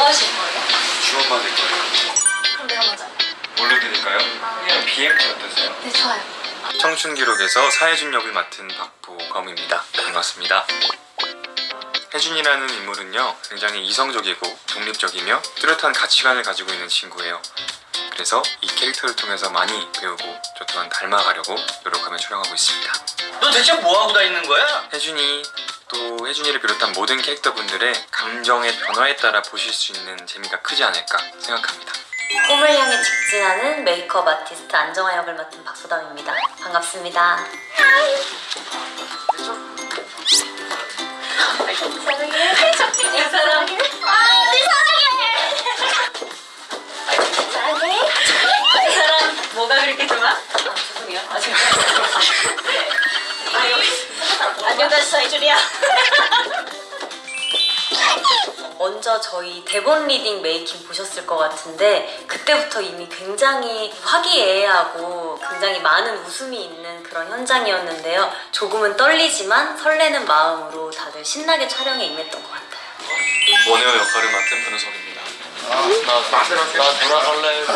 뭐 하실 거예요? 주원 받을 거예요. 그럼 내가 먼저. 뭘로 드릴까요? 그냥 BMT 어떠세요? 네 좋아요 청춘 기록에서 사혜준 역을 맡은 박보검입니다. 반갑습니다. 혜준이라는 인물은요 굉장히 이성적이고 독립적이며 뚜렷한 가치관을 가지고 있는 친구예요. 그래서 이 캐릭터를 통해서 많이 배우고 저 또한 닮아가려고 노력하며 촬영하고 있습니다. 너 대체 뭐 하고 다니는 거야? 혜준이 또 혜준이를 비롯한 모든 캐릭터분들의 감정의 변화에 따라 보실 수 있는 재미가 크지 않을까 생각합니다. 꿈을 향해 직진하는 메이크업 아티스트 안정화 역을 맡은 박소담입니다. 반갑습니다. 사랑해 사랑해 아 네 사랑해 사랑해 사랑 뭐가 그렇게 좋아? 아 죄송해요 아 제가 안녕 다시 사이줄이야 먼저 저희 대본 reading making 보셨을 것 같은데 그때부터 이미 굉장히 화기애애하고 굉장히 많은 웃음이 있는 그런 현장이었는데요. 조금은 떨리지만 설레는 마음으로 다들 신나게 촬영에 임했던 것 같아요. 운호 역할을 맡은 변우석입니다. 나, 나 돌아갈래.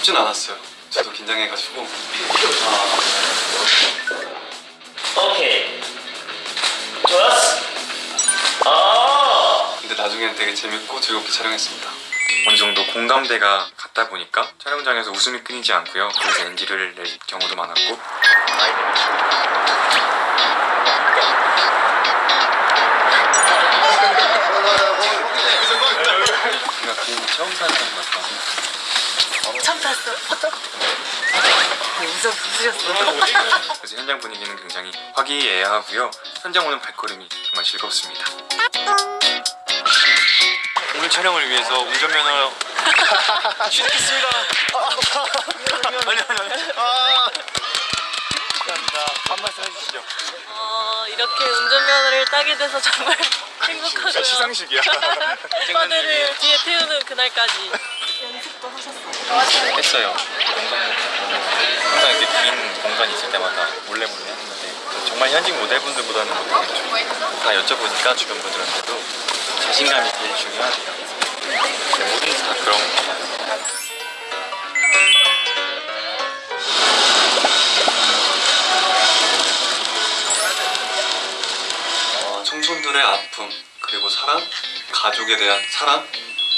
쉽진 않았어요. 저도 긴장해가지고. 오케이. 좋았어. 아. 근데 나중에는 되게 재밌고 즐겁게 촬영했습니다. 어느 정도 공감대가 갔다 보니까 촬영장에서 웃음이 끊이지 않고요. 그래서 NG를 낼 경우도 많았고 뭔가 비행기 처음 같다. 탔어. 웃어 웃으셨어. 그래서 현장 분위기는 굉장히 화기애애하고요. 현장 오는 발걸음이 정말 즐겁습니다. 오늘 촬영을 위해서 운전면허 취득했습니다. 아니 아니 아니. 감사합니다. 한 말씀 해주시죠. 어, 이렇게 운전면허를 따게 돼서 정말 행복하고요. 시상식이야. 오빠들을 뒤에 태우는 그날까지 했어요. 영상 먹고 항상 이렇게 긴 공간이 있을 때마다 몰래 몰래 했는데 정말 현직 모델분들보다는 못하겠죠. 다 여쭤보니까 주변 분들한테도 자신감이 제일 중요하대요. 모든 다 그런 거 같아요. 어, 청춘들의 아픔 그리고 사랑, 가족에 대한 사랑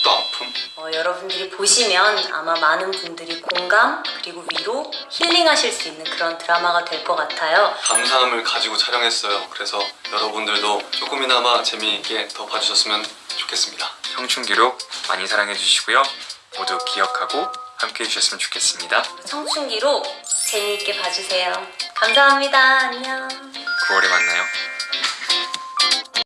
또 아픔 어, 여러분들이 보시면 아마 많은 분들이 공감 그리고 위로 힐링하실 수 있는 그런 드라마가 될 것 같아요. 감사함을 가지고 촬영했어요. 그래서 여러분들도 조금이나마 재미있게 더 봐주셨으면 좋겠습니다. 청춘 기록 많이 사랑해 주시고요. 모두 기억하고 함께 해주셨으면 좋겠습니다. 청춘기로 재미있게 봐주세요. 감사합니다. 안녕. 9월에 만나요.